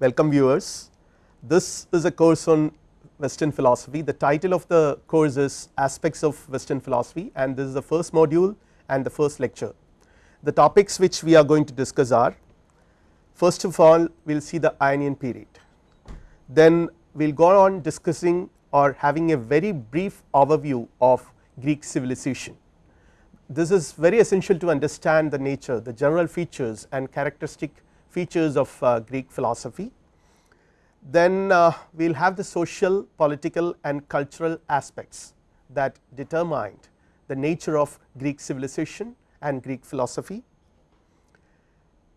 Welcome viewers. This is a course on western philosophy. The title of the course is aspects of western philosophy and this is the first module and the first lecture. The topics which we are going to discuss are first of all we will see the Ionian period, then we will go on discussing or having a very brief overview of Greek civilization. This is very essential to understand the nature the general features and characteristic features of uh, Greek philosophy. Then uh, we will have the social political and cultural aspects that determined the nature of Greek civilization and Greek philosophy.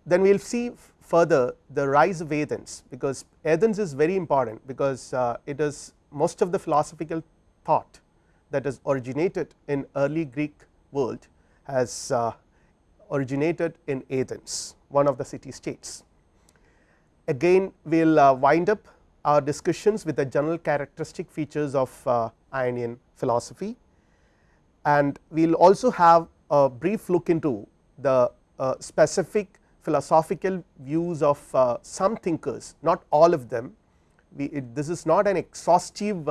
Then we will see further the rise of Athens, because Athens is very important because uh, it is most of the philosophical thought that is originated in early Greek world has originated in Athens one of the city states. Again we will uh, wind up our discussions with the general characteristic features of uh, Ionian philosophy and we will also have a brief look into the uh, specific philosophical views of some thinkers not all of them we it, this is not an exhaustive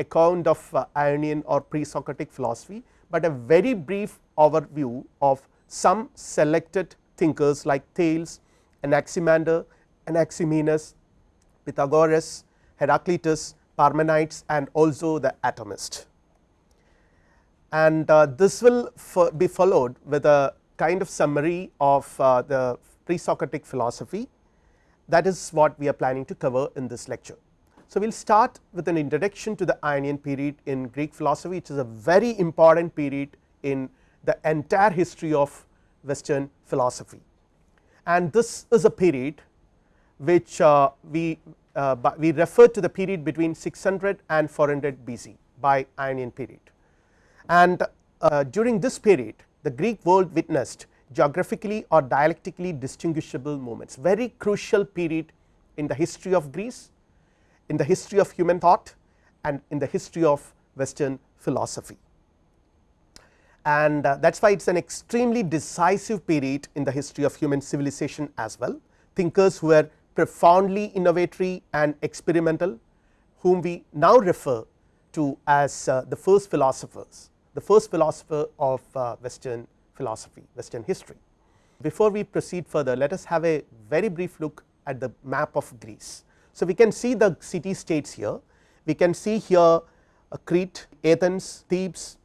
account of Ionian or pre-Socratic philosophy, but a very brief overview of some selected thinkers like Thales, Anaximander, Anaximenes, Pythagoras, Heraclitus, Parmenides and also the atomist. And uh, this will be followed with a kind of summary of uh, the pre-Socratic philosophy that is what we are planning to cover in this lecture. So, we will start with an introduction to the Ionian period in Greek philosophy which is a very important period in the entire history of western philosophy. And this is a period which uh, we uh, we refer to the period between 600 and 400 BC by Ionian period. And uh, during this period the Greek world witnessed geographically or dialectically distinguishable moments very crucial period in the history of Greece in the history of human thought and in the history of western philosophy. And uh, that is why it is an extremely decisive period in the history of human civilization as well. Thinkers who were profoundly innovatory and experimental whom we now refer to as uh, the first philosophers, the first philosopher of uh, western philosophy, western history. Before we proceed further let us have a very brief look at the map of Greece. So, we can see the city states here, we can see here Crete, Athens, Thebes,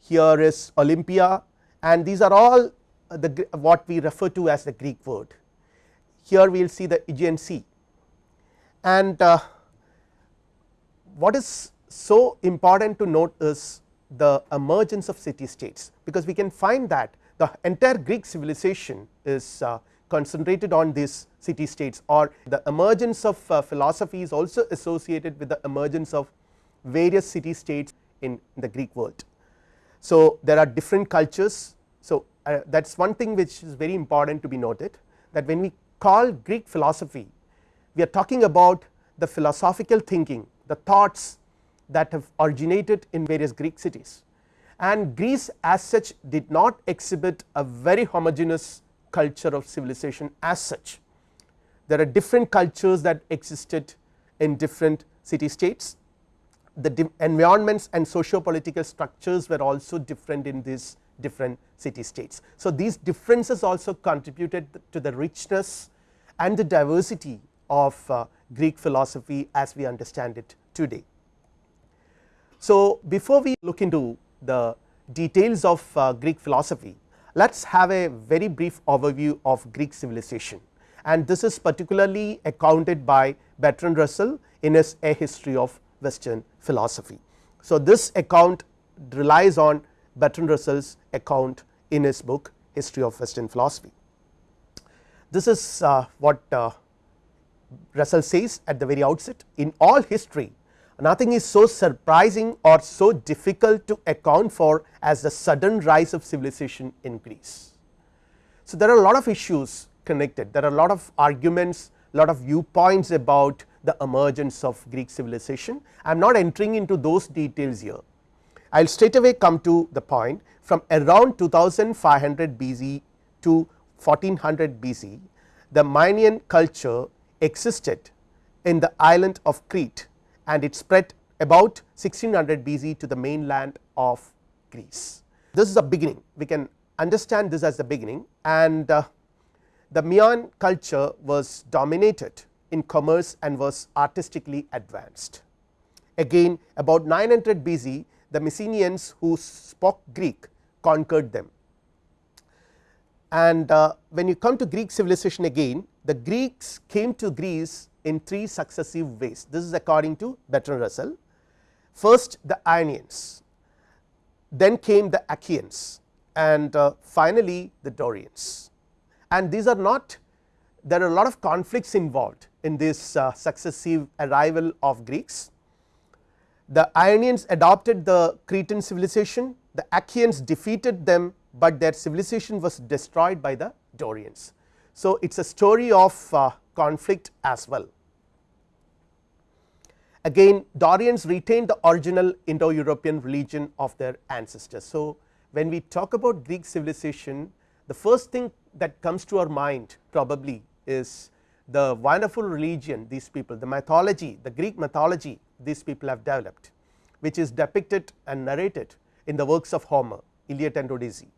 here is Olympia and these are all the what we refer to as the Greek word. Here we will see the Aegean Sea and uh, what is so important to note is the emergence of city states, because we can find that the entire Greek civilization is uh, concentrated on these city states or the emergence of uh, philosophy is also associated with the emergence of various city states in the Greek world. So, there are different cultures. So, uh, that is one thing which is very important to be noted that when we call Greek philosophy we are talking about the philosophical thinking the thoughts that have originated in various Greek cities and Greece as such did not exhibit a very homogeneous culture of civilization as such. There are different cultures that existed in different city states, the environments and socio political structures were also different in these different city states. So, these differences also contributed to the richness and the diversity of uh, Greek philosophy as we understand it today. So, before we look into the details of uh, Greek philosophy, let us have a very brief overview of Greek civilization and this is particularly accounted by Bertrand Russell in his A History of Western Philosophy. So, this account relies on Bertrand Russell's account in his book History of Western Philosophy. This is uh, what uh, Russell says at the very outset in all history nothing is so surprising or so difficult to account for as the sudden rise of civilization in Greece. So, there are a lot of issues connected, there are a lot of arguments, lot of viewpoints about the emergence of Greek civilization. I am not entering into those details here. I will straight away come to the point from around 2500 BC to 1400 BC, the Minoan culture existed in the island of Crete and it spread about 1600 BC to the mainland of Greece. This is a beginning we can understand this as the beginning and uh, the Mayan culture was dominated in commerce and was artistically advanced. Again about 900 BC the Mycenaeans who spoke Greek conquered them. And uh, when you come to Greek civilization again the Greeks came to Greece in three successive ways this is according to Bertrand Russell. First the Ionians, then came the Achaeans and uh, finally the Dorians and these are not there are a lot of conflicts involved in this uh, successive arrival of Greeks. The Ionians adopted the Cretan civilization, the Achaeans defeated them, but their civilization was destroyed by the Dorians. So, it is a story of uh, conflict as well. Again Dorians retained the original Indo European religion of their ancestors. So, when we talk about Greek civilization the first thing that comes to our mind probably is the wonderful religion these people the mythology the Greek mythology these people have developed which is depicted and narrated in the works of Homer Iliad and Odyssey.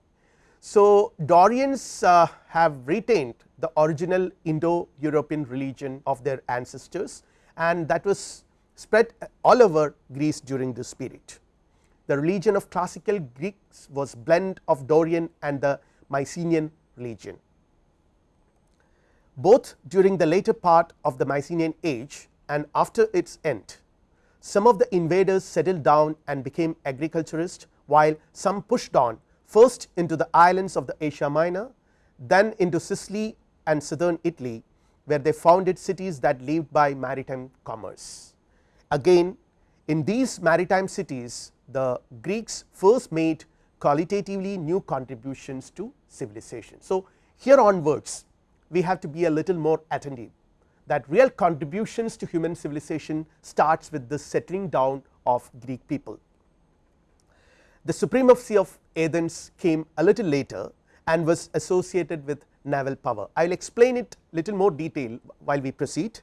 So, Dorians uh, have retained the original Indo European religion of their ancestors and that was spread all over Greece during this period. The religion of classical Greeks was blend of Dorian and the Mycenaean religion both during the later part of the Mycenaean age and after its end. Some of the invaders settled down and became agriculturists, while some pushed on first into the islands of the Asia Minor, then into Sicily and southern Italy, where they founded cities that lived by maritime commerce. Again in these maritime cities, the Greeks first made qualitatively new contributions to civilization. So, here onwards we have to be a little more attentive that real contributions to human civilization starts with the settling down of Greek people. The supremacy of Athens came a little later and was associated with naval power. I will explain it little more detail while we proceed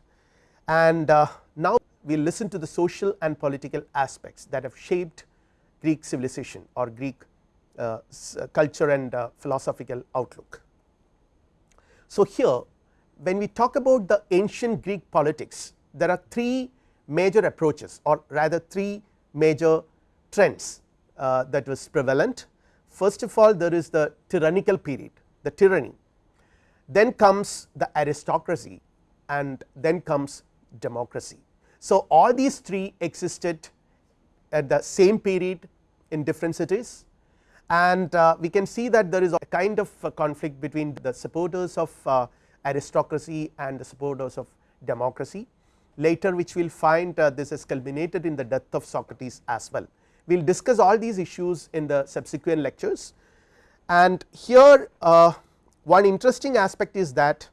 and uh, now we will listen to the social and political aspects that have shaped Greek civilization or Greek uh, culture and uh, philosophical outlook. So, here when we talk about the ancient Greek politics there are three major approaches or rather three major trends uh, that was prevalent. First of all there is the tyrannical period the tyranny then comes the aristocracy and then comes democracy. So, all these three existed at the same period in different cities and uh, we can see that there is a kind of a conflict between the supporters of uh, aristocracy and the supporters of democracy. Later which we will find uh, this is culminated in the death of Socrates as well. We will discuss all these issues in the subsequent lectures and here uh, one interesting aspect is that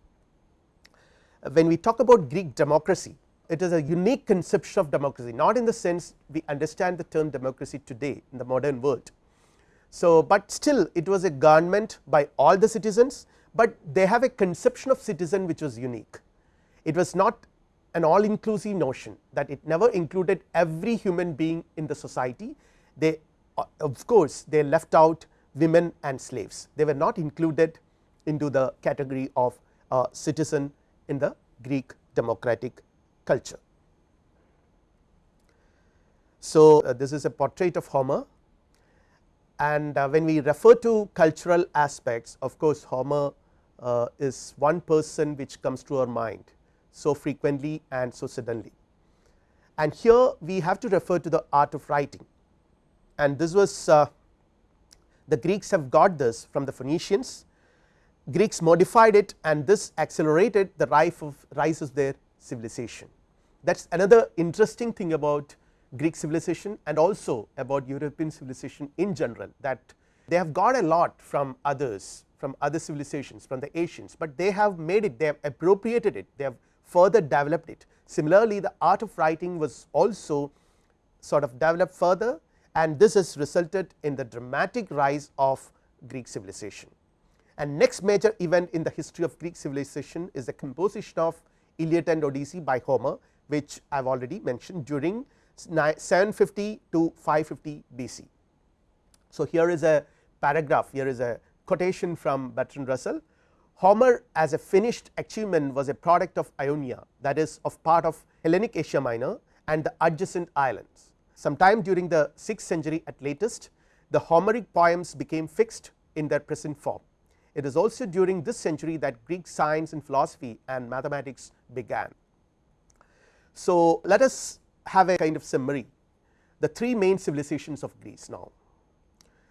when we talk about Greek democracy it is a unique conception of democracy not in the sense we understand the term democracy today in the modern world so, but still it was a government by all the citizens, but they have a conception of citizen which was unique. It was not an all inclusive notion that it never included every human being in the society. They of course, they left out women and slaves, they were not included into the category of citizen in the Greek democratic culture. So, uh, this is a portrait of Homer and uh, when we refer to cultural aspects of course Homer uh, is one person which comes to our mind so frequently and so suddenly. And here we have to refer to the art of writing and this was uh, the Greeks have got this from the Phoenicians, Greeks modified it and this accelerated the rise of rise of their civilization. That is another interesting thing about Greek civilization and also about European civilization in general that they have got a lot from others from other civilizations from the Asians, but they have made it they have appropriated it they have further developed it. Similarly, the art of writing was also sort of developed further and this has resulted in the dramatic rise of Greek civilization. And next major event in the history of Greek civilization is the composition of Iliad and Odyssey by Homer which I have already mentioned during 750 to 550 BC. So, here is a paragraph here is a quotation from Bertrand Russell Homer as a finished achievement was a product of Ionia that is of part of Hellenic Asia Minor and the adjacent islands. Sometime during the 6th century at latest the Homeric poems became fixed in their present form. It is also during this century that Greek science and philosophy and mathematics began. So, let us have a kind of summary the three main civilizations of Greece now.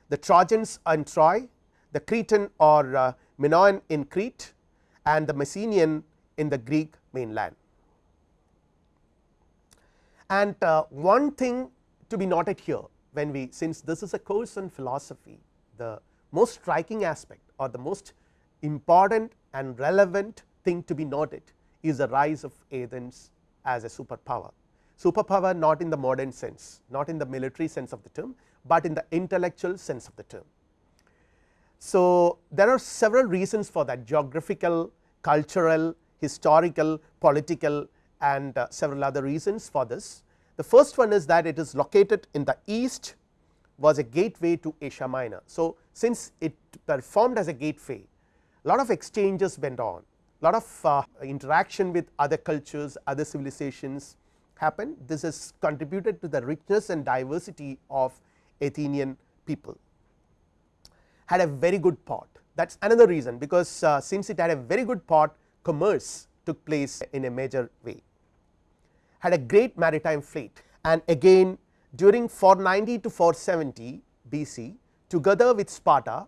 The Trojans and Troy, the Cretan or uh, Minoan in Crete and the Mycenaean in the Greek mainland. And uh, one thing to be noted here when we since this is a course on philosophy the most striking aspect or the most important and relevant thing to be noted is the rise of Athens as a superpower. Superpower not in the modern sense, not in the military sense of the term, but in the intellectual sense of the term. So, there are several reasons for that geographical, cultural, historical, political and uh, several other reasons for this. The first one is that it is located in the east was a gateway to Asia Minor. So, since it performed as a gateway a lot of exchanges went on a lot of uh, interaction with other cultures other civilizations happened this has contributed to the richness and diversity of Athenian people. Had a very good port that is another reason because uh, since it had a very good port commerce took place in a major way. Had a great maritime fleet and again during 490 to 470 BC together with Sparta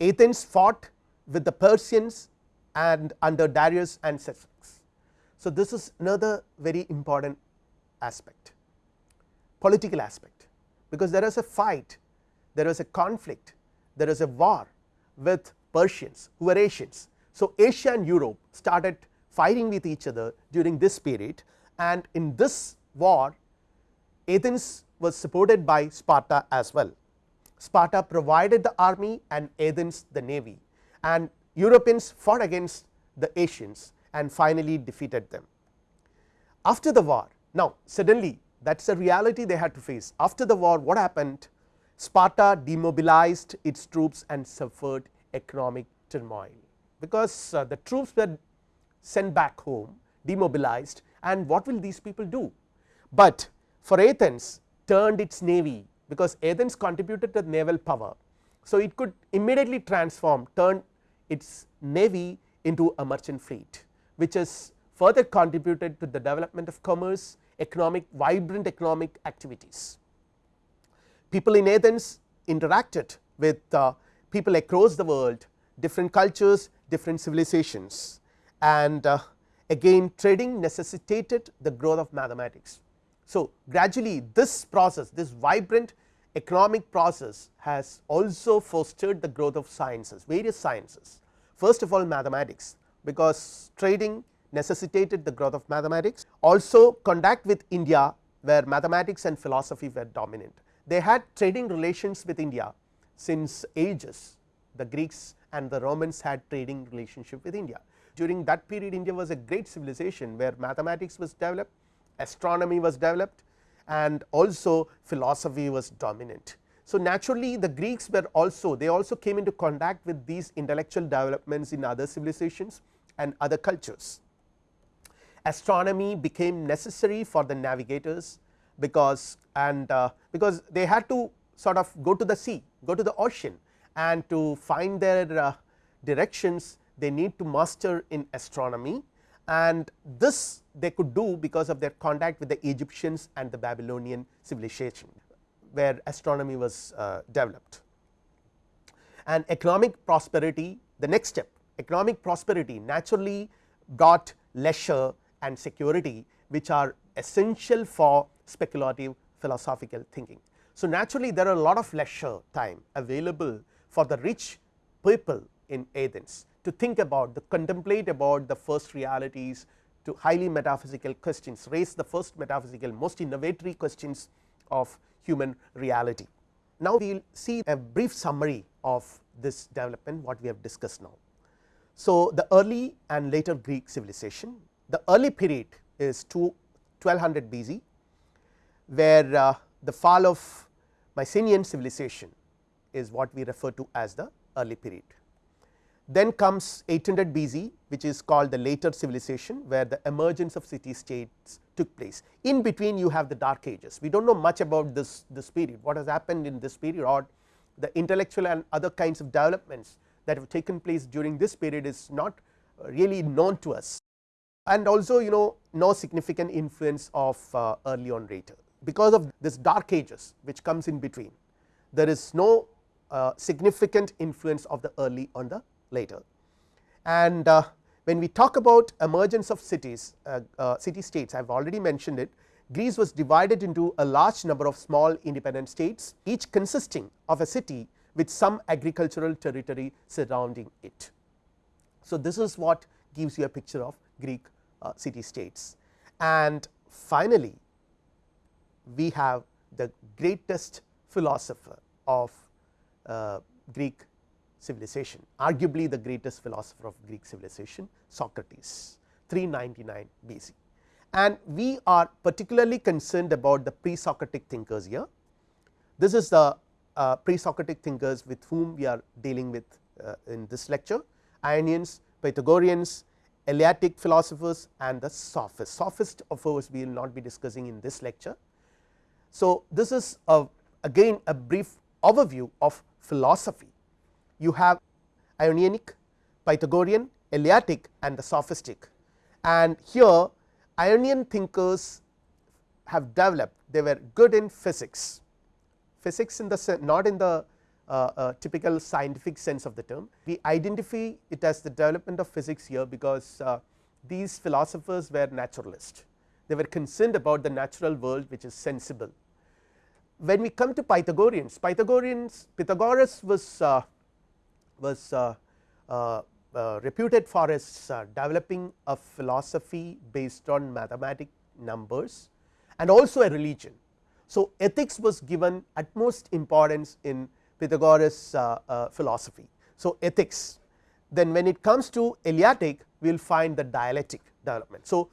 Athens fought with the Persians and under Darius and Xerxes. So, this is another very important aspect political aspect because there is a fight there is a conflict there is a war with Persians who were Asians. So, Asia and Europe started fighting with each other during this period and in this war Athens was supported by Sparta as well. Sparta provided the army and Athens the navy and Europeans fought against the Asians and finally defeated them. After the war now suddenly that is a reality they had to face after the war what happened Sparta demobilized its troops and suffered economic turmoil because uh, the troops were sent back home demobilized and what will these people do. But for Athens turned its navy because Athens contributed to naval power. So, it could immediately transform turn its navy into a merchant fleet which has further contributed to the development of commerce economic vibrant economic activities people in Athens interacted with uh, people across the world different cultures different civilizations and uh, again trading necessitated the growth of mathematics. So, gradually this process this vibrant economic process has also fostered the growth of sciences various sciences first of all mathematics because trading necessitated the growth of mathematics also contact with India where mathematics and philosophy were dominant they had trading relations with India since ages the Greeks and the Romans had trading relationship with India. During that period India was a great civilization where mathematics was developed, astronomy was developed and also philosophy was dominant. So, naturally the Greeks were also they also came into contact with these intellectual developments in other civilizations and other cultures. Astronomy became necessary for the navigators because and uh, because they had to sort of go to the sea go to the ocean and to find their uh, directions they need to master in astronomy and this they could do because of their contact with the Egyptians and the Babylonian civilization where astronomy was uh, developed. And economic prosperity the next step economic prosperity naturally brought leisure and security which are essential for speculative philosophical thinking. So, naturally there are a lot of leisure time available for the rich people in Athens to think about the contemplate about the first realities to highly metaphysical questions raise the first metaphysical most innovatory questions of human reality. Now, we will see a brief summary of this development what we have discussed now. So, the early and later Greek civilization the early period is 2 1200 BC, where uh, the fall of Mycenaean civilization is what we refer to as the early period. Then comes 800 BC which is called the later civilization where the emergence of city states took place. In between you have the dark ages, we do not know much about this, this period, what has happened in this period or the intellectual and other kinds of developments that have taken place during this period is not really known to us and also you know no significant influence of uh, early on later because of this dark ages which comes in between there is no uh, significant influence of the early on the later. And uh, when we talk about emergence of cities uh, uh, city states I have already mentioned it Greece was divided into a large number of small independent states each consisting of a city with some agricultural territory surrounding it. So, this is what gives you a picture of Greek city states. And finally, we have the greatest philosopher of uh, Greek civilization arguably the greatest philosopher of Greek civilization Socrates 399 BC and we are particularly concerned about the pre Socratic thinkers here. This is the uh, pre Socratic thinkers with whom we are dealing with uh, in this lecture. Ionians, Pythagoreans, Eleatic philosophers and the sophists. Sophist of course, we will not be discussing in this lecture. So, this is a, again a brief overview of philosophy. You have Ionianic, Pythagorean, Eleatic and the sophistic and here Ionian thinkers have developed they were good in physics, physics in the not in the typical scientific sense of the term. We identify it as the development of physics here because uh, these philosophers were naturalists, they were concerned about the natural world which is sensible. When we come to Pythagoreans, Pythagoreans Pythagoras was uh, was uh, uh, reputed for his developing a philosophy based on mathematic numbers and also a religion. So, ethics was given utmost importance in Pythagoras uh, uh, philosophy. So, ethics then when it comes to Eleatic we will find the dialectic development. So,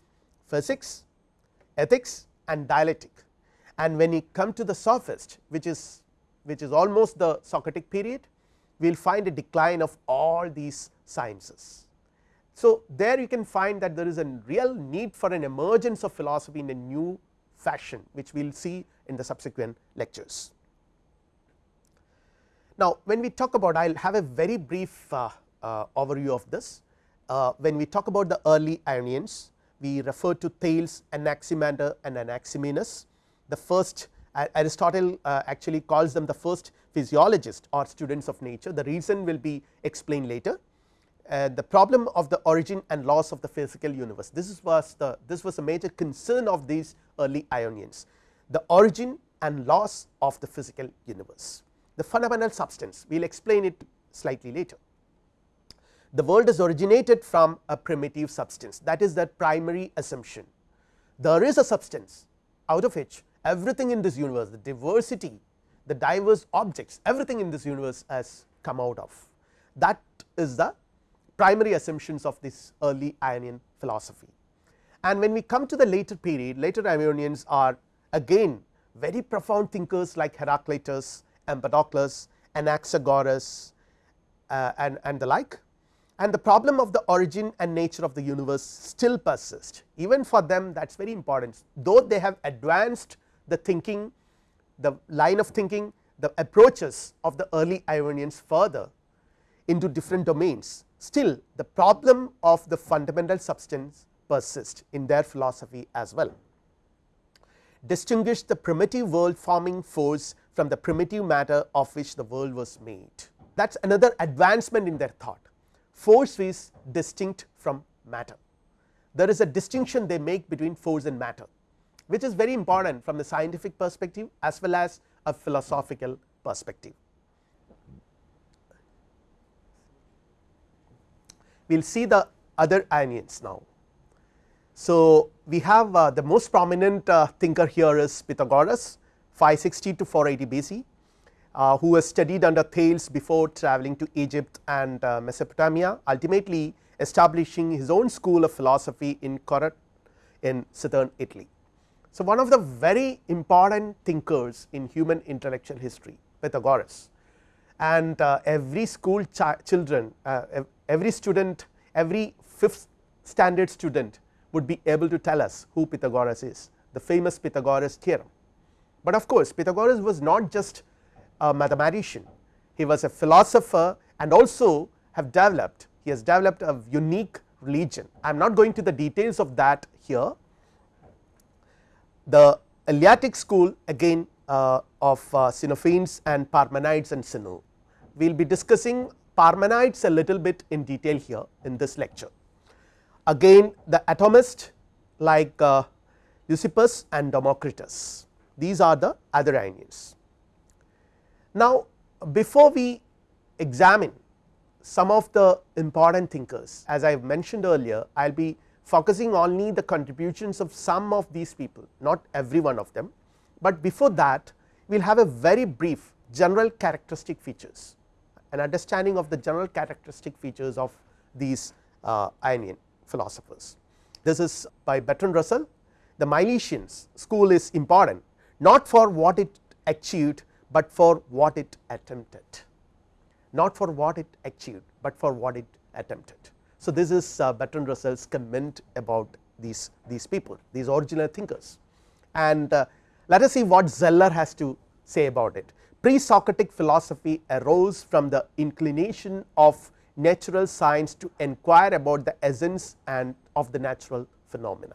physics, ethics and dialectic and when you come to the sophist which is which is almost the Socratic period we will find a decline of all these sciences. So, there you can find that there is a real need for an emergence of philosophy in a new fashion which we will see in the subsequent lectures. Now, when we talk about I will have a very brief uh, uh, overview of this. Uh, when we talk about the early Ionians, we refer to Thales, Anaximander and Anaximenes. The first Aristotle uh, actually calls them the first physiologists or students of nature. The reason will be explained later. Uh, the problem of the origin and loss of the physical universe. This was the this was a major concern of these early Ionians. The origin and loss of the physical universe the fundamental substance we will explain it slightly later. The world is originated from a primitive substance that is that primary assumption. There is a substance out of which everything in this universe the diversity the diverse objects everything in this universe has come out of that is the primary assumptions of this early Ionian philosophy. And when we come to the later period later Ionians are again very profound thinkers like Heraclitus Empedocles, Anaxagoras uh, and, and the like. And the problem of the origin and nature of the universe still persist even for them that is very important. Though they have advanced the thinking the line of thinking the approaches of the early Ionians further into different domains still the problem of the fundamental substance persists in their philosophy as well. Distinguish the primitive world forming force from the primitive matter of which the world was made. That is another advancement in their thought force is distinct from matter. There is a distinction they make between force and matter which is very important from the scientific perspective as well as a philosophical perspective. We will see the other Ionians now. So, we have uh, the most prominent uh, thinker here is Pythagoras 560 to 480 BC, uh, who has studied under Thales before travelling to Egypt and uh, Mesopotamia ultimately establishing his own school of philosophy in Croton in southern Italy. So, one of the very important thinkers in human intellectual history Pythagoras and uh, every school children uh, every student every fifth standard student would be able to tell us who Pythagoras is the famous Pythagoras theorem. But of course, Pythagoras was not just a mathematician he was a philosopher and also have developed he has developed a unique religion. I am not going to the details of that here. The Eleatic school again uh, of uh, Xenophanes and Parmenides and Zeno. We will be discussing Parmenides a little bit in detail here in this lecture. Again the atomist like uh, Leucippus and Democritus, these are the other Ionians. Now, before we examine some of the important thinkers as I have mentioned earlier, I will be focusing only the contributions of some of these people not every one of them, but before that we will have a very brief general characteristic features an understanding of the general characteristic features of these uh, Ionian philosophers. This is by Bertrand Russell the Milesians school is important not for what it achieved, but for what it attempted not for what it achieved, but for what it attempted. So, this is uh, Bertrand Russell's comment about these, these people these original thinkers and uh, let us see what Zeller has to say about it. Pre-Socratic philosophy arose from the inclination of natural science to inquire about the essence and of the natural phenomena.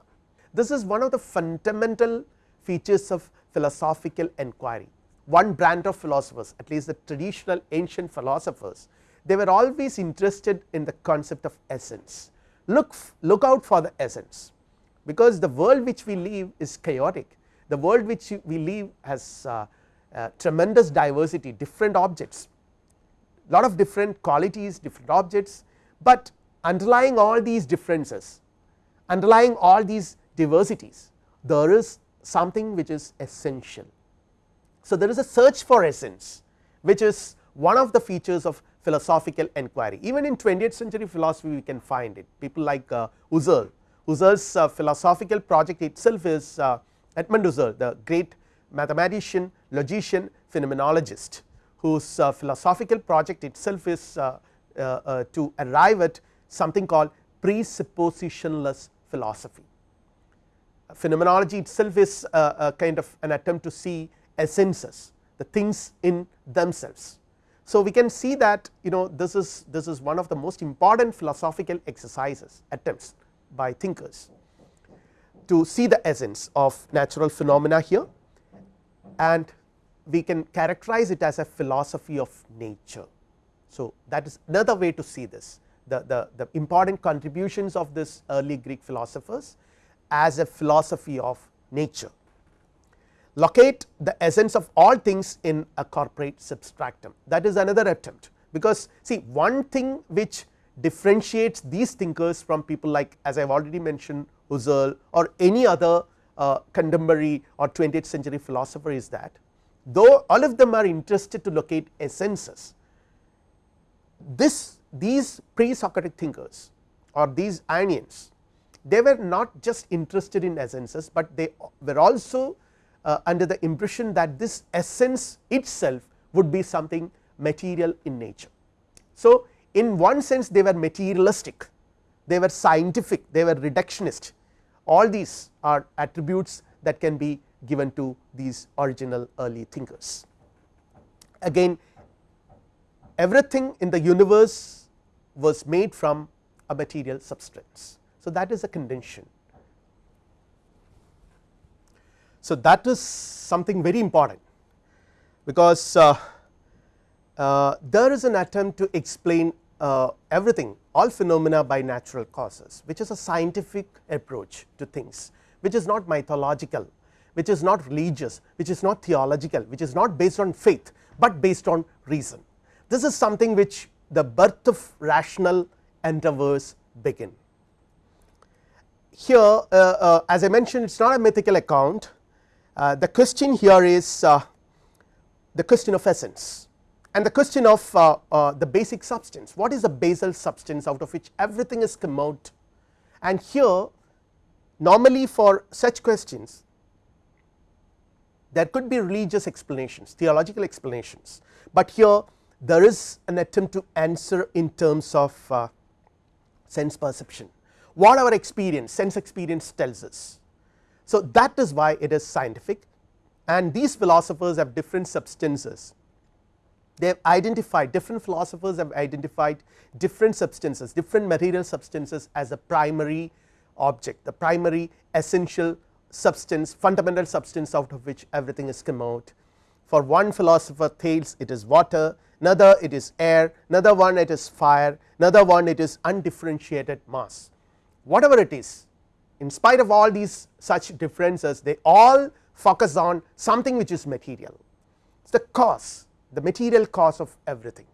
This is one of the fundamental features of philosophical enquiry. One brand of philosophers at least the traditional ancient philosophers they were always interested in the concept of essence. Look, look out for the essence because the world which we live is chaotic, the world which we live has uh, uh, tremendous diversity different objects, lot of different qualities different objects, but underlying all these differences underlying all these diversities there is something which is essential. So, there is a search for essence which is one of the features of philosophical enquiry even in 20th century philosophy we can find it people like uh, Husserl, Husserl's uh, philosophical project itself is uh, Edmund Husserl the great mathematician, logician, phenomenologist whose uh, philosophical project itself is uh, uh, to arrive at something called presuppositionless philosophy. Phenomenology itself is a, a kind of an attempt to see essences the things in themselves. So, we can see that you know this is this is one of the most important philosophical exercises attempts by thinkers to see the essence of natural phenomena here. And we can characterize it as a philosophy of nature. So, that is another way to see this the, the, the important contributions of this early Greek philosophers as a philosophy of nature. Locate the essence of all things in a corporeal substratum that is another attempt. Because see one thing which differentiates these thinkers from people like as I have already mentioned Husserl or any other uh, contemporary or 20th century philosopher is that though all of them are interested to locate essences this these pre-Socratic thinkers or these Ionians they were not just interested in essences, but they were also uh, under the impression that this essence itself would be something material in nature. So, in one sense they were materialistic, they were scientific, they were reductionist all these are attributes that can be given to these original early thinkers. Again everything in the universe was made from a material substance. So, that is a convention So, that is something very important because uh, uh, there is an attempt to explain uh, everything all phenomena by natural causes which is a scientific approach to things which is not mythological which is not religious which is not theological which is not based on faith, but based on reason. This is something which the birth of rational endeavors begin. Here uh, uh, as I mentioned it is not a mythical account. Uh, the question here is uh, the question of essence and the question of uh, uh, the basic substance. What is the basal substance out of which everything is come out and here normally for such questions there could be religious explanations theological explanations, but here there is an attempt to answer in terms of sense perception what our experience sense experience tells us. So, that is why it is scientific and these philosophers have different substances they have identified different philosophers have identified different substances different material substances as a primary object the primary essential substance fundamental substance out of which everything is come out. For one philosopher Thales it is water, another it is air, another one it is fire, another one it is undifferentiated mass. Whatever it is in spite of all these such differences they all focus on something which is material. It is the cause the material cause of everything.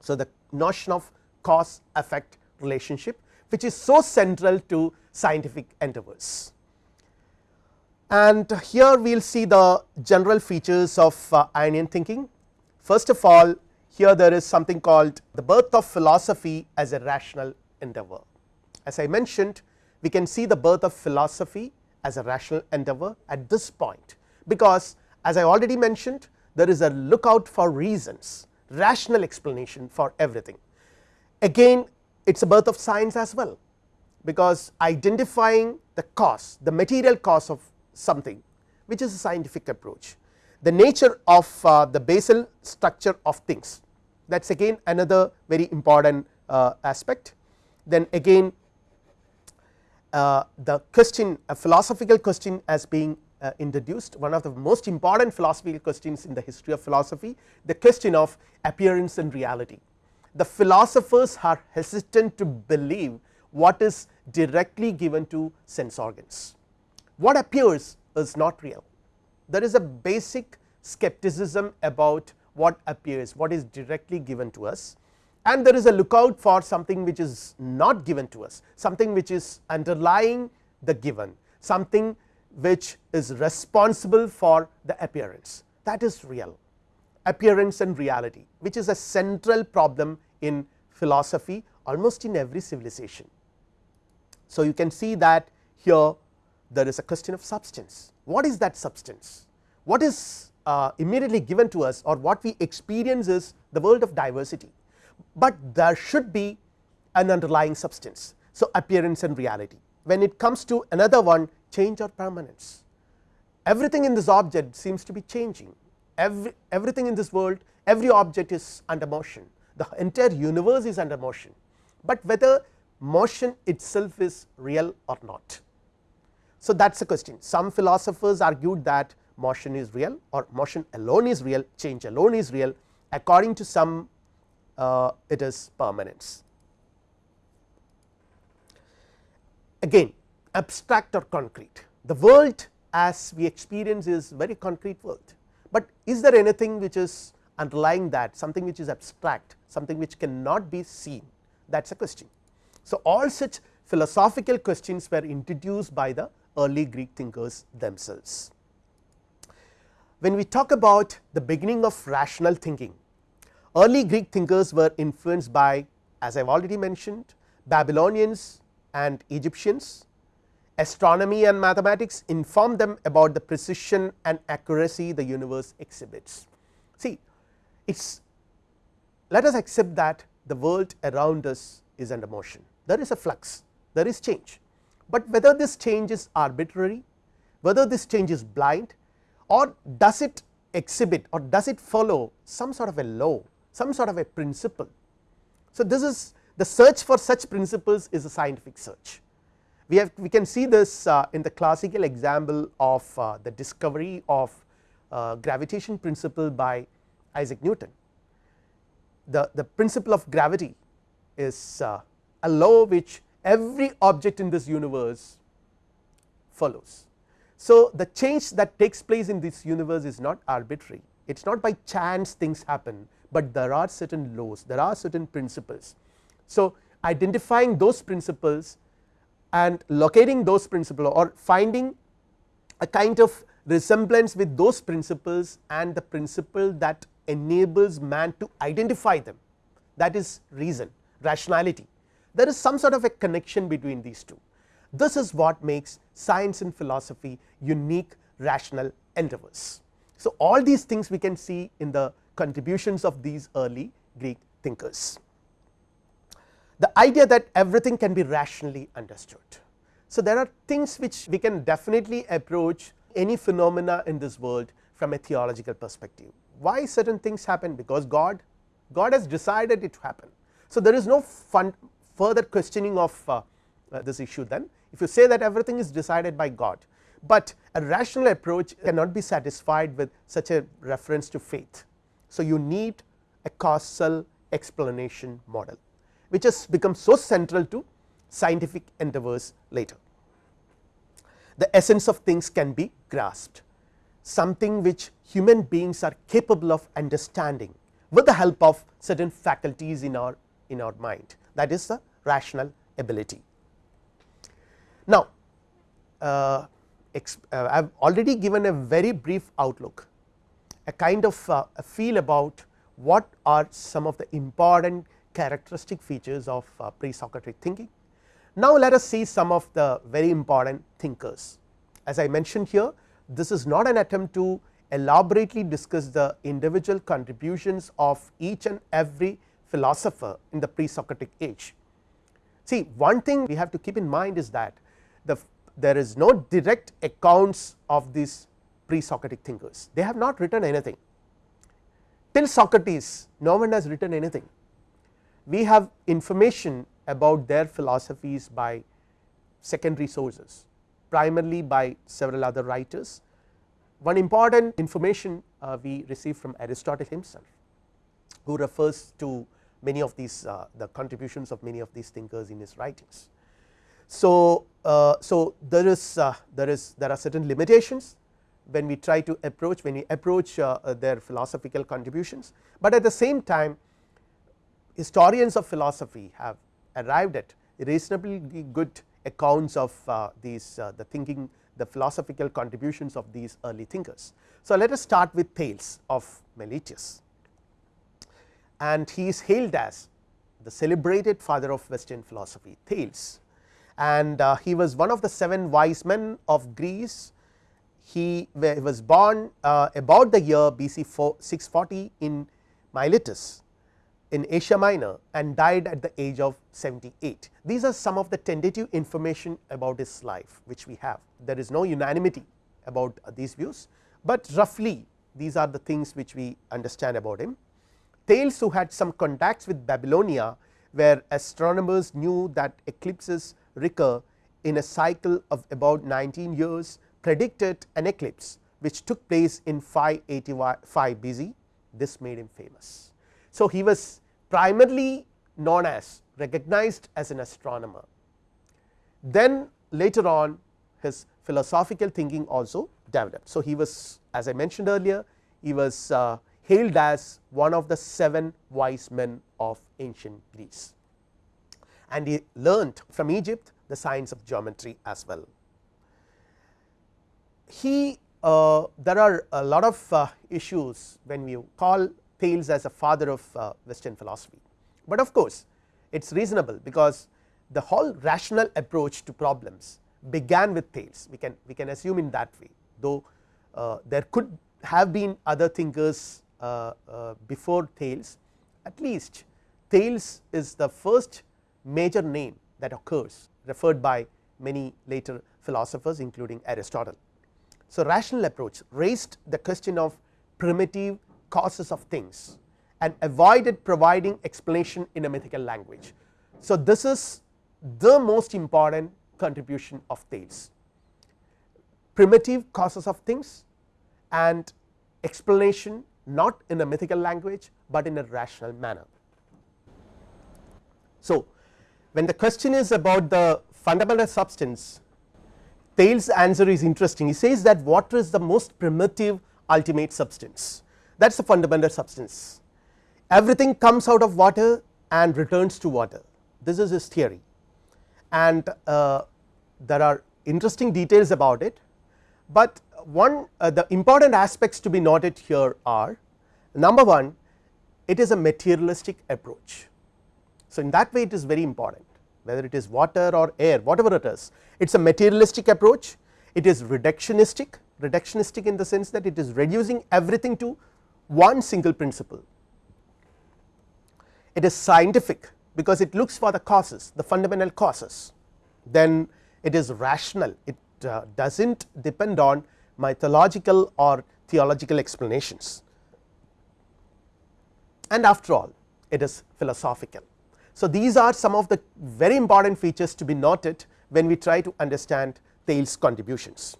So, the notion of cause effect relationship which is so central to scientific endeavors. And here we will see the general features of uh, Ionian thinking. First of all here there is something called the birth of philosophy as a rational endeavor. As I mentioned we can see the birth of philosophy as a rational endeavor at this point, because as I already mentioned there is a lookout for reasons rational explanation for everything. Again it is a birth of science as well, because identifying the cause the material cause of something which is a scientific approach. The nature of uh, the basal structure of things that is again another very important uh, aspect. Then again the question a philosophical question as being uh, introduced one of the most important philosophical questions in the history of philosophy the question of appearance and reality. The philosophers are hesitant to believe what is directly given to sense organs what appears is not real. There is a basic skepticism about what appears, what is directly given to us and there is a lookout for something which is not given to us, something which is underlying the given, something which is responsible for the appearance that is real appearance and reality which is a central problem in philosophy almost in every civilization. So, you can see that here there is a question of substance. What is that substance? What is uh, immediately given to us or what we experience is the world of diversity, but there should be an underlying substance. So, appearance and reality. When it comes to another one change or permanence. Everything in this object seems to be changing. Every everything in this world every object is under motion. The entire universe is under motion, but whether motion itself is real or not. So, that is a question. Some philosophers argued that motion is real or motion alone is real change alone is real. According to some Uh, it is permanence. Again abstract or concrete the world as we experience is very concrete world, but is there anything which is underlying that something which is abstract something which cannot be seen that is a question. So, all such philosophical questions were introduced by the early Greek thinkers themselves. When we talk about the beginning of rational thinking, early Greek thinkers were influenced by as I have already mentioned Babylonians and Egyptians, astronomy and mathematics informed them about the precision and accuracy the universe exhibits. See it is let us accept that the world around us is under motion, there is a flux, there is change. But whether this change is arbitrary, whether this change is blind or does it exhibit or does it follow some sort of a law, some sort of a principle. So, this is the search for such principles is a scientific search. We have we can see this uh, in the classical example of uh, the discovery of uh, gravitation principle by Isaac Newton. The, the principle of gravity is uh, a law which every object in this universe follows. So, the change that takes place in this universe is not arbitrary it is not by chance things happen, but there are certain laws there are certain principles. So, identifying those principles and locating those principles or finding a kind of resemblance with those principles and the principle that enables man to identify them that is reason rationality there is some sort of a connection between these two. This is what makes science and philosophy unique rational endeavors. So, all these things we can see in the contributions of these early Greek thinkers. The idea that everything can be rationally understood. So, there are things which we can definitely approach any phenomena in this world from a theological perspective. Why certain things happen? Because God, God has decided it to happen. So, there is no further questioning of uh, uh, this issue then if you say that everything is decided by God, but a rational approach cannot be satisfied with such a reference to faith. So, you need a causal explanation model which has become so central to scientific endeavors later. The essence of things can be grasped something which human beings are capable of understanding with the help of certain faculties in our in our mind that is the rational ability. Now, uh, uh, I have already given a very brief outlook a kind of uh, a feel about what are some of the important characteristic features of uh, pre-Socratic thinking. Now, let us see some of the very important thinkers as I mentioned here this is not an attempt to elaborately discuss the individual contributions of each and every philosopher in the pre-Socratic age. See one thing we have to keep in mind is that the there is no direct accounts of these pre-Socratic thinkers, they have not written anything till Socrates no one has written anything. We have information about their philosophies by secondary sources primarily by several other writers. One important information uh, we receive from Aristotle himself who refers to many of these uh, the contributions of many of these thinkers in his writings. So, uh, so there is uh, there is there are certain limitations when we try to approach when we approach uh, uh, their philosophical contributions, but at the same time historians of philosophy have arrived at reasonably good accounts of uh, these the thinking the philosophical contributions of these early thinkers. So, let us start with Thales of Miletus and he is hailed as the celebrated father of western philosophy Thales and uh, he was one of the seven wise men of Greece. He was born uh, about the year BC 640 in Miletus in Asia Minor and died at the age of 78. These are some of the tentative information about his life which we have. There is no unanimity about these views, but roughly these are the things which we understand about him. Thales who had some contacts with Babylonia where astronomers knew that eclipses recur in a cycle of about 19 years predicted an eclipse which took place in 585 BC this made him famous. So, he was primarily known as recognized as an astronomer then later on his philosophical thinking also developed. So, he was as I mentioned earlier he was uh, hailed as one of the seven wise men of ancient Greece and he learnt from Egypt the science of geometry as well. He uh, there are a lot of uh, issues when we call Thales as a father of uh, western philosophy, but of course, it is reasonable because the whole rational approach to problems began with Thales. We can we can assume in that way. Though uh, there could have been other thinkers uh, uh, before Thales. At least Thales is the first major name that occurs referred by many later philosophers including Aristotle. So, rational approach raised the question of primitive causes of things and avoided providing explanation in a mythical language. So, this is the most important contribution of Thales primitive causes of things and explanation not in a mythical language, but in a rational manner. So, when the question is about the fundamental substance Thales answer is interesting. He says that water is the most primitive ultimate substance. That is the fundamental substance. Everything comes out of water and returns to water. This is his theory. And uh, there are interesting details about it, but one uh, the important aspects to be noted here are number 1 it is a materialistic approach. So, in that way it is very important whether it is water or air whatever it is it is a materialistic approach it is reductionistic reductionistic in the sense that it is reducing everything to one single principle. It is scientific because it looks for the causes the fundamental causes then it is rational it uh, does not depend on mythological or theological explanations and after all it is philosophical. So, these are some of the very important features to be noted when we try to understand Thales contributions.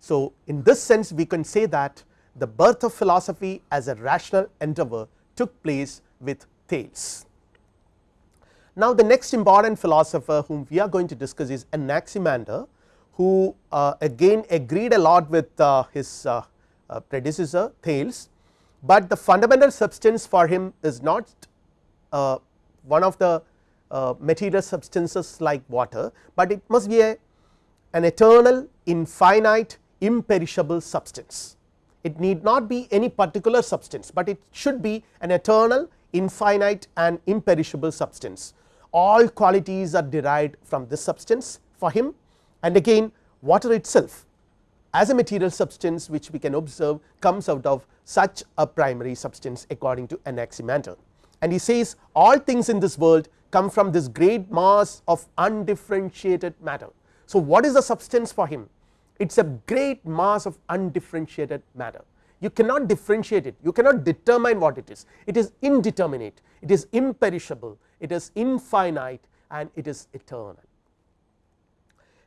So, in this sense we can say that the birth of philosophy as a rational endeavor took place with Thales. Now, the next important philosopher whom we are going to discuss is Anaximander who uh, again agreed a lot with uh, his uh, uh predecessor Thales, but the fundamental substance for him is not uh, one of the uh, material substances like water, but it must be a an eternal infinite imperishable substance. It need not be any particular substance, but it should be an eternal infinite and imperishable substance. All qualities are derived from this substance for him and again water itself as a material substance which we can observe comes out of such a primary substance according to Anaximander. And he says all things in this world come from this great mass of undifferentiated matter. So, what is the substance for him? It is a great mass of undifferentiated matter. You cannot differentiate it, you cannot determine what it is, it is indeterminate, it is imperishable, it is infinite and it is eternal.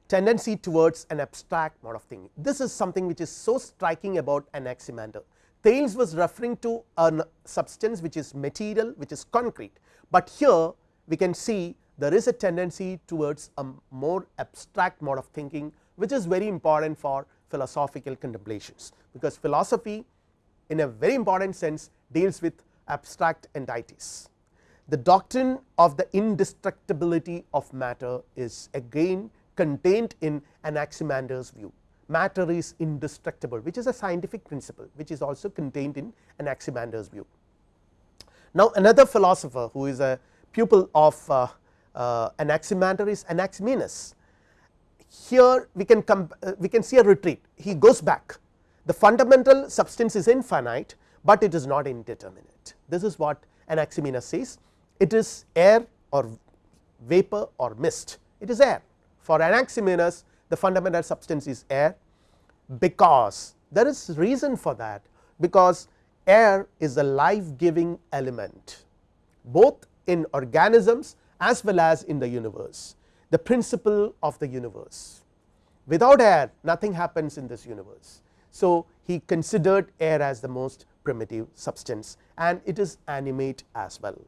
Tendency towards an abstract mode of thinking. This is something which is so striking about Anaximander. Thales was referring to a substance which is material, which is concrete, but here we can see there is a tendency towards a more abstract mode of thinking which is very important for philosophical contemplations, because philosophy in a very important sense deals with abstract entities. The doctrine of the indestructibility of matter is again contained in Anaximander's view. Matter is indestructible, which is a scientific principle, which is also contained in Anaximander's view. Now, another philosopher who is a pupil of uh, uh, Anaximander is Anaximenes. Here we can come uh, we can see a retreat. He goes back. The fundamental substance is infinite, but it is not indeterminate. This is what Anaximenes says. It is air or vapor or mist. It is air. For Anaximenes the fundamental substance is air because there is reason for that because air is a life giving element both in organisms as well as in the universe the principle of the universe. Without air nothing happens in this universe. So, he considered air as the most primitive substance and it is animate as well.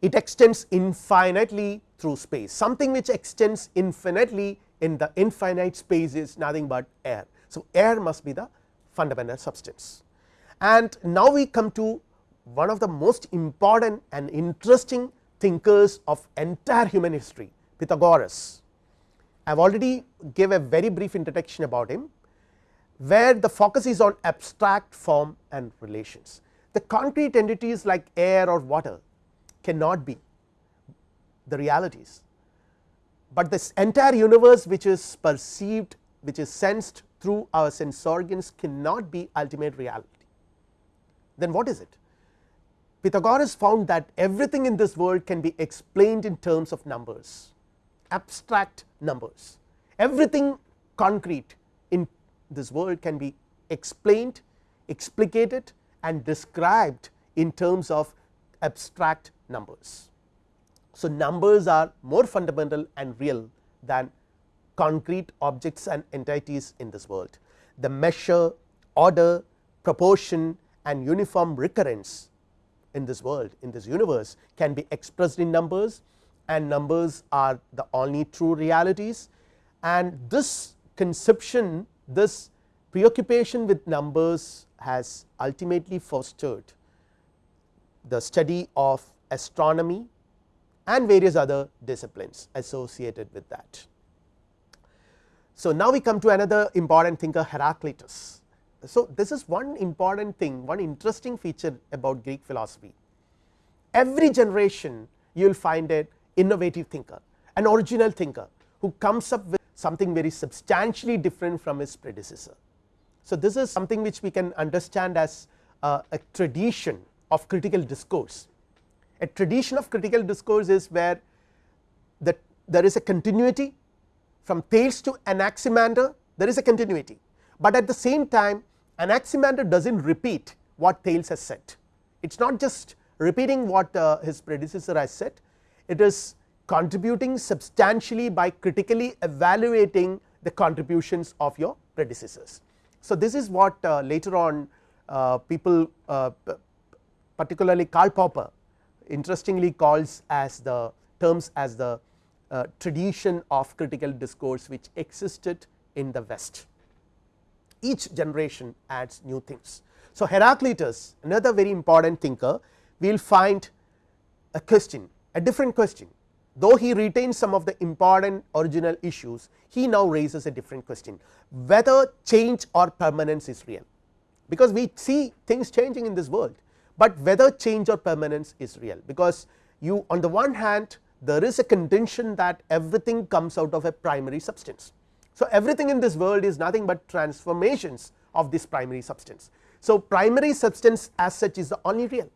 It extends infinitely through space something which extends infinitely in the infinite space is nothing but air. So, air must be the fundamental substance and now we come to one of the most important and interesting thinkers of entire human history Pythagoras. I have already gave a very brief introduction about him, where the focus is on abstract form and relations. The concrete entities like air or water cannot be the realities, but this entire universe which is perceived which is sensed through our sense organs cannot be ultimate reality. Then what is it? Pythagoras found that everything in this world can be explained in terms of numbers, abstract numbers. Everything concrete in this world can be explained, explicated and described in terms of abstract numbers. So, numbers are more fundamental and real than concrete objects and entities in this world. The measure, order, proportion and uniform recurrence in this world in this universe can be expressed in numbers and numbers are the only true realities and this conception this preoccupation with numbers has ultimately fostered the study of astronomy and various other disciplines associated with that. So, now we come to another important thinker Heraclitus so, this is one important thing one interesting feature about Greek philosophy. Every generation you will find an innovative thinker an original thinker who comes up with something very substantially different from his predecessor. So, this is something which we can understand as uh, a tradition of critical discourse. A tradition of critical discourse is where the, there is a continuity from Thales to Anaximander there is a continuity, but at the same time Anaximander does not repeat what Thales has said. It is not just repeating what uh, his predecessor has said, it is contributing substantially by critically evaluating the contributions of your predecessors. So, this is what uh, later on uh, people uh, particularly Karl Popper interestingly calls as the terms as the uh, tradition of critical discourse which existed in the west. Each generation adds new things. So, Heraclitus another very important thinker we will find a question a different question though he retains some of the important original issues he now raises a different question whether change or permanence is real because we see things changing in this world, but whether change or permanence is real. Because you on the one hand there is a contention that everything comes out of a primary substance. So, everything in this world is nothing but transformations of this primary substance. So, primary substance as such is the only real.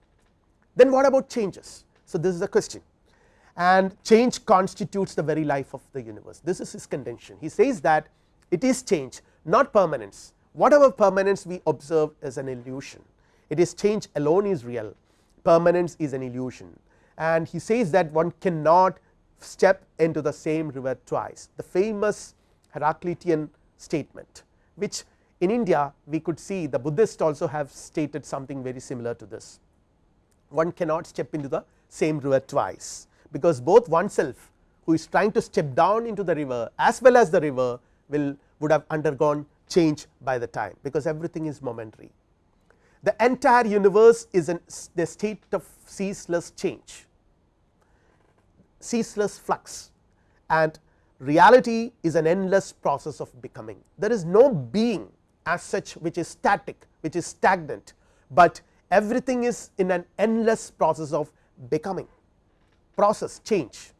Then what about changes. So, this is the question. And change constitutes the very life of the universe. This is his contention. He says that it is change not permanence. Whatever permanence we observe is an illusion it is change alone is real. Permanence is an illusion. And he says that one cannot step into the same river twice. The famous Heraclitean statement which in India we could see the Buddhists also have stated something very similar to this. One cannot step into the same river twice because both oneself who is trying to step down into the river as well as the river will would have undergone change by the time because everything is momentary. The entire universe is in the state of ceaseless change, ceaseless flux and reality is an endless process of becoming. There is no being as such which is static which is stagnant, but everything is in an endless process of becoming process change.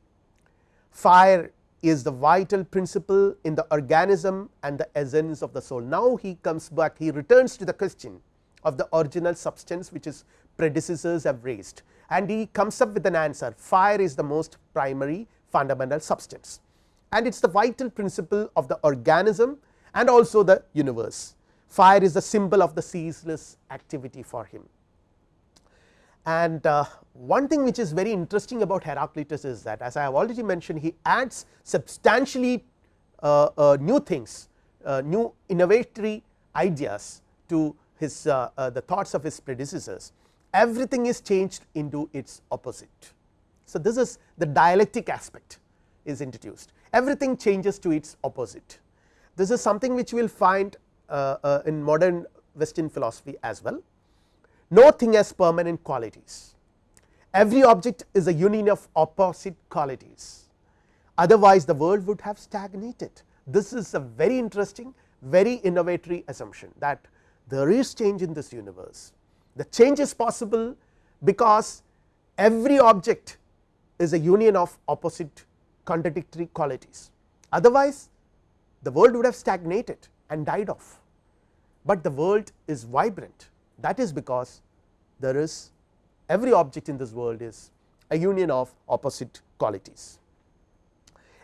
Fire is the vital principle in the organism and the essence of the soul. Now, he comes back he returns to the question of the original substance which his predecessors have raised and he comes up with an answer fire is the most primary fundamental substance and it is the vital principle of the organism and also the universe. Fire is the symbol of the ceaseless activity for him. And uh, one thing which is very interesting about Heraclitus is that as I have already mentioned he adds substantially uh, uh, new things, uh, new innovatory ideas to his uh, uh, the thoughts of his predecessors everything is changed into its opposite. So, this is the dialectic aspect is introduced everything changes to its opposite. This is something which we will find in modern western philosophy as well no thing has permanent qualities. Every object is a union of opposite qualities, otherwise the world would have stagnated. This is a very interesting, very innovatory assumption that there is change in this universe. The change is possible because every object is a union of opposite contradictory qualities, otherwise the world would have stagnated and died off, but the world is vibrant that is because there is every object in this world is a union of opposite qualities.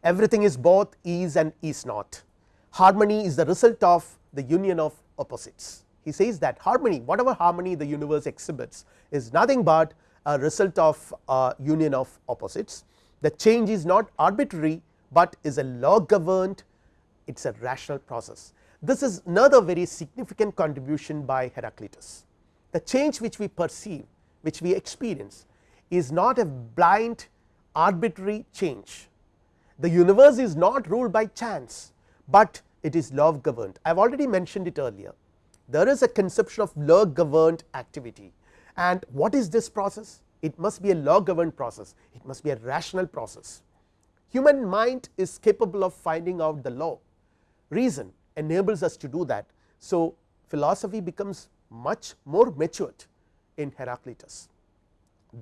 Everything is both is and is not. Harmony is the result of the union of opposites. He says that harmony whatever harmony the universe exhibits is nothing but a result of a union of opposites. The change is not arbitrary, but is a law governed it is a rational process. This is another very significant contribution by Heraclitus the change which we perceive which we experience is not a blind arbitrary change. The universe is not ruled by chance, but it is law governed. I have already mentioned it earlier. There is a conception of law governed activity and what is this process? It must be a law governed process, it must be a rational process. Human mind is capable of finding out the law, reason enables us to do that. So, philosophy becomes much more matured in Heraclitus.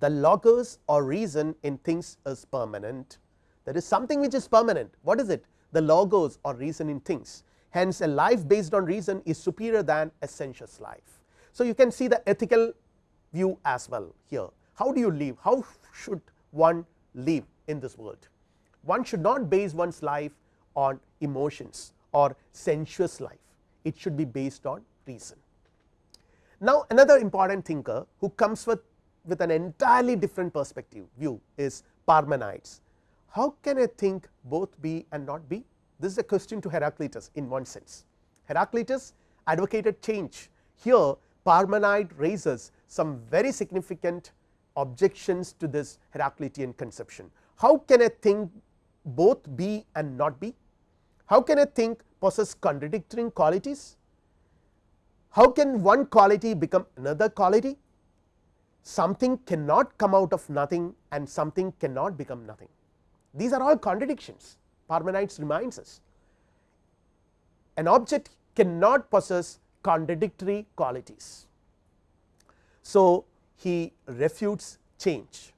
The logos or reason in things is permanent, there is something which is permanent, what is it? the logos or reason in things. Hence, a life based on reason is superior than a sensuous life. So, you can see the ethical view as well here. How do you live? How should one live in this world? One should not base one's life on emotions or sensuous life, it should be based on reason. Now, another important thinker who comes with, with an entirely different perspective view is Parmenides. How can a think both be and not be? This is a question to Heraclitus in one sense. Heraclitus advocated change. Here Parmenide raises some very significant objections to this Heraclitean conception. How can a thing both be and not be? How can a thing possess contradictory qualities? How can one quality become another quality? Something cannot come out of nothing and something cannot become nothing. These are all contradictions Parmenides reminds us. An object cannot possess contradictory qualities. So, he refutes change.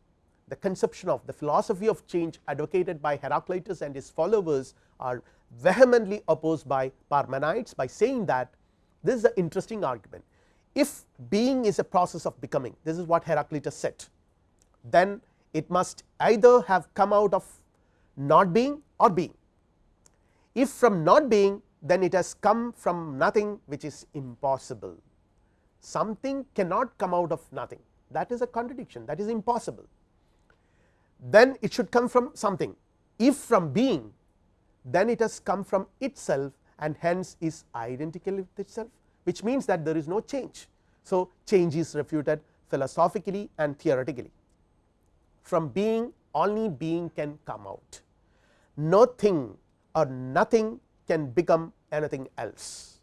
The conception of the philosophy of change advocated by Heraclitus and his followers are vehemently opposed by Parmenides by saying that this is an interesting argument. If being is a process of becoming, this is what Heraclitus said, then it must either have come out of not being or being. If from not being, then it has come from nothing which is impossible. Something cannot come out of nothing that is a contradiction that is impossible. Then it should come from something if from being then it has come from itself and hence is identical with itself which means that there is no change. So, change is refuted philosophically and theoretically from being only being can come out nothing or nothing can become anything else.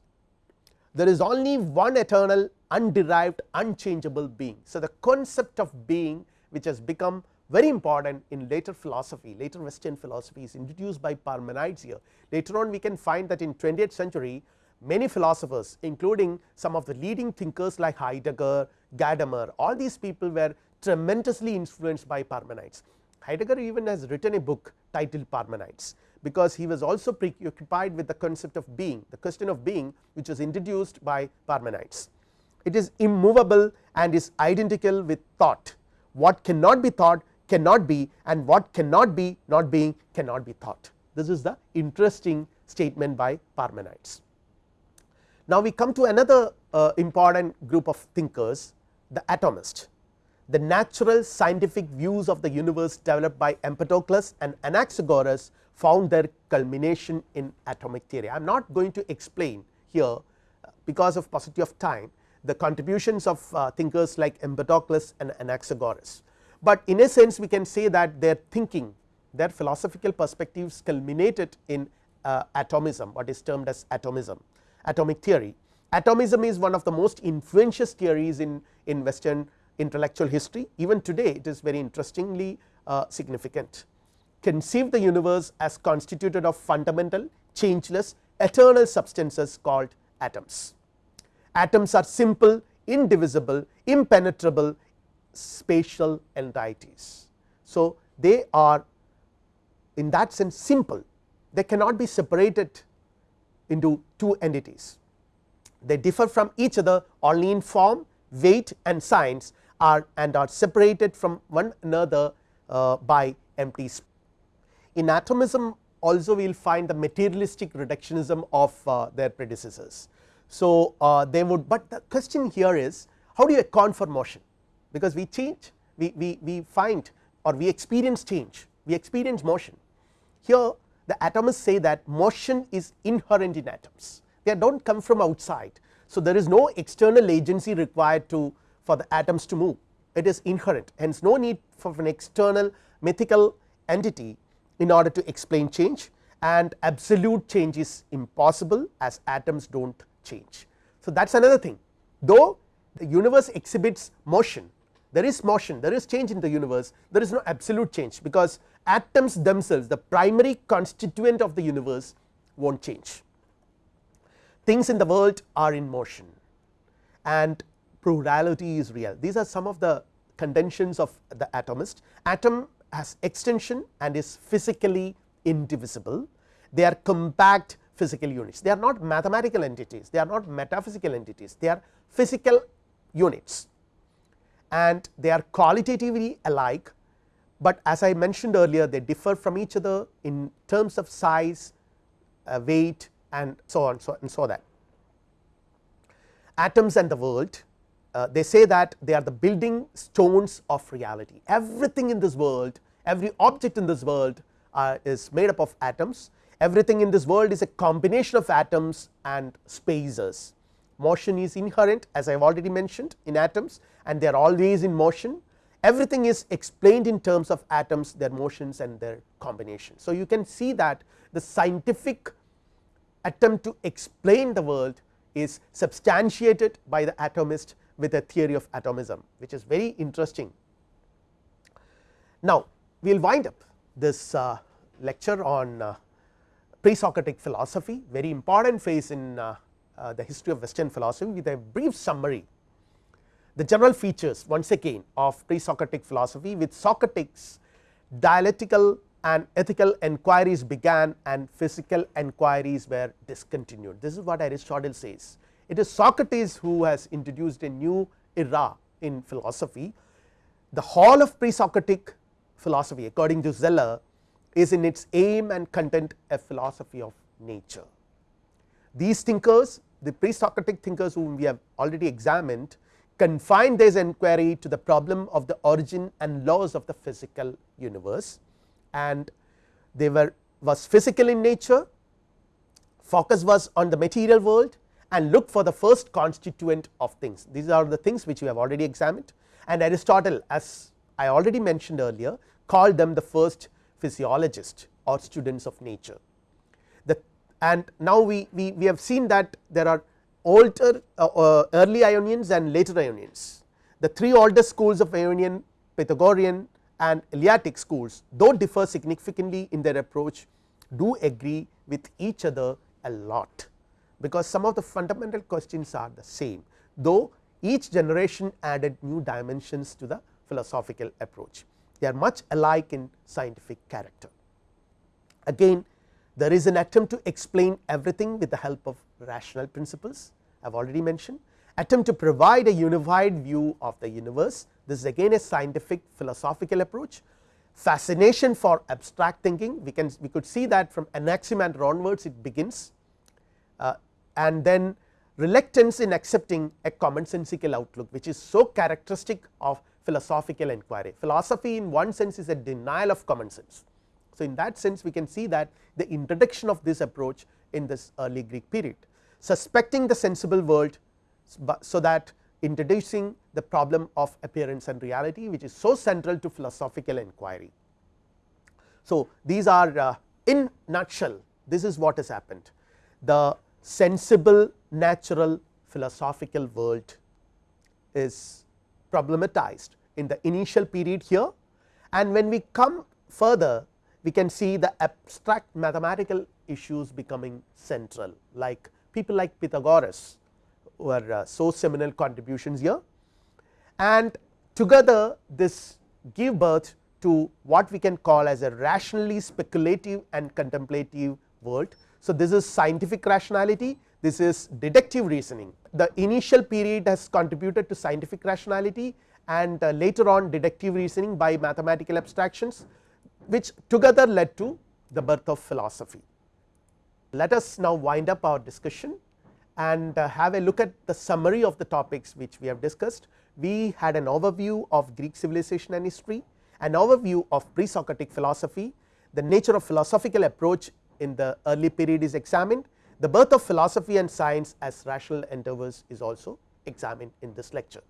There is only one eternal underived unchangeable being. So, the concept of being which has become very important in later philosophy later western philosophy is introduced by Parmenides here. Later on we can find that in 20th century many philosophers including some of the leading thinkers like Heidegger, Gadamer all these people were tremendously influenced by Parmenides. Heidegger even has written a book titled Parmenides because he was also preoccupied with the concept of being the question of being which was introduced by Parmenides. It is immovable and is identical with thought. What cannot be thought cannot be and what cannot be not being cannot be thought. This is the interesting statement by Parmenides. Now, we come to another uh, important group of thinkers the atomist the natural scientific views of the universe developed by Empedocles and Anaxagoras found their culmination in atomic theory. I am not going to explain here uh, because of paucity of time the contributions of uh, thinkers like Empedocles and Anaxagoras, but in a sense we can say that their thinking their philosophical perspectives culminated in uh, atomism what is termed as atomism atomic theory. Atomism is one of the most influential theories in, in western intellectual history even today it is very interestingly uh, significant. Conceive the universe as constituted of fundamental changeless eternal substances called atoms atoms are simple indivisible impenetrable spatial entities. So, they are in that sense simple they cannot be separated into two entities they differ from each other only in form weight and signs are and are separated from one another uh, by empty space. In atomism also we will find the materialistic reductionism of uh, their predecessors. So, uh, they would, but the question here is how do you account for motion because we change we, we, we find or we experience change we experience motion. Here the atomists say that motion is inherent in atoms they do not come from outside. So, there is no external agency required to for the atoms to move. It is inherent. Hence no need for an external mythical entity in order to explain change. And absolute change is impossible as atoms do not change. So, that is another thing. Though the universe exhibits motion there is motion there is change in the universe there is no absolute change because atoms themselves the primary constituent of the universe will not change. Things in the world are in motion. And plurality is real. These are some of the contentions of the atomist. Atom has extension and is physically indivisible. They are compact physical units. They are not mathematical entities, they are not metaphysical entities, they are physical units. And they are qualitatively alike, but as I mentioned earlier they differ from each other in terms of size, uh, weight and so on so and so that. Atoms and the world uh, they say that they are the building stones of reality. Everything in this world, every object in this world uh, is made up of atoms. Everything in this world is a combination of atoms and spaces. Motion is inherent as I have already mentioned in atoms and they are always in motion. Everything is explained in terms of atoms, their motions and their combination. So, you can see that the scientific attempt to explain the world is substantiated by the atomist with a theory of atomism, which is very interesting. Now, we will wind up this uh, lecture on uh, pre-Socratic philosophy, very important phase in uh, uh, the history of western philosophy with a brief summary. The general features once again of pre-Socratic philosophy with Socrates dialectical and ethical enquiries began and physical enquiries were discontinued. This is what Aristotle says it is Socrates who has introduced a new era in philosophy. The whole of pre-Socratic philosophy according to Zeller is in its aim and content a philosophy of nature. These thinkers the pre-Socratic thinkers whom we have already examined confined this inquiry to the problem of the origin and laws of the physical universe and they were was physical in nature, focus was on the material world and look for the first constituent of things. These are the things which we have already examined and Aristotle as I already mentioned earlier called them the first physiologist or students of nature. The and now we, we, we have seen that there are older uh, uh, early Ionians and later Ionians. The three oldest schools of Ionian, Pythagorean and Eleatic schools though differ significantly in their approach do agree with each other a lot because some of the fundamental questions are the same, though each generation added new dimensions to the philosophical approach. They are much alike in scientific character. Again there is an attempt to explain everything with the help of rational principles I have already mentioned, attempt to provide a unified view of the universe. This is again a scientific philosophical approach, fascination for abstract thinking we can we could see that from Anaximander onwards it begins uh, and then reluctance in accepting a commonsensical outlook which is so characteristic of philosophical inquiry. Philosophy in one sense is a denial of common sense. So, in that sense we can see that the introduction of this approach in this early Greek period suspecting the sensible world, so that introducing the problem of appearance and reality which is so central to philosophical inquiry. So, these are uh, in nutshell this is what has happened the sensible natural philosophical world is problematized in the initial period here. And when we come further we can see the abstract mathematical issues becoming central like people like Pythagoras were uh, so seminal contributions here. And together this give birth to what we can call as a rationally speculative and contemplative world so, this is scientific rationality, this is deductive reasoning. The initial period has contributed to scientific rationality and uh, later on deductive reasoning by mathematical abstractions, which together led to the birth of philosophy. Let us now wind up our discussion and uh, have a look at the summary of the topics which we have discussed. We had an overview of Greek civilization and history, an overview of pre-Socratic philosophy, the nature of philosophical approach in the early period is examined. The birth of philosophy and science as rational endeavors is also examined in this lecture.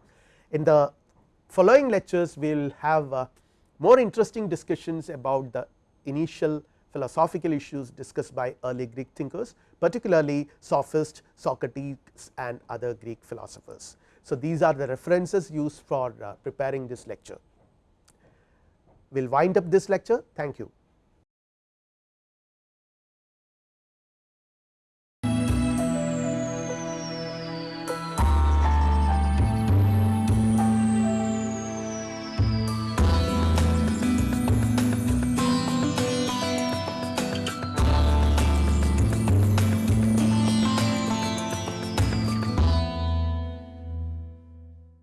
In the following lectures we will have uh, more interesting discussions about the initial philosophical issues discussed by early Greek thinkers particularly Sophist, Socrates and other Greek philosophers. So, these are the references used for uh, preparing this lecture. We will wind up this lecture thank you.